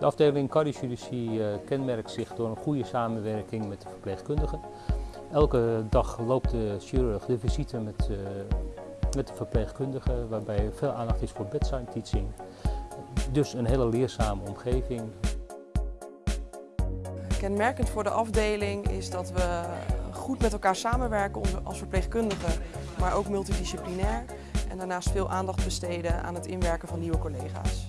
De afdeling cardiochirurgie eh, kenmerkt zich door een goede samenwerking met de verpleegkundigen. Elke dag loopt de chirurg de visite met, uh, met de verpleegkundigen, waarbij veel aandacht is voor bedside teaching. Dus een hele leerzame omgeving. Kenmerkend voor de afdeling is dat we goed met elkaar samenwerken als verpleegkundigen, maar ook multidisciplinair. En daarnaast veel aandacht besteden aan het inwerken van nieuwe collega's.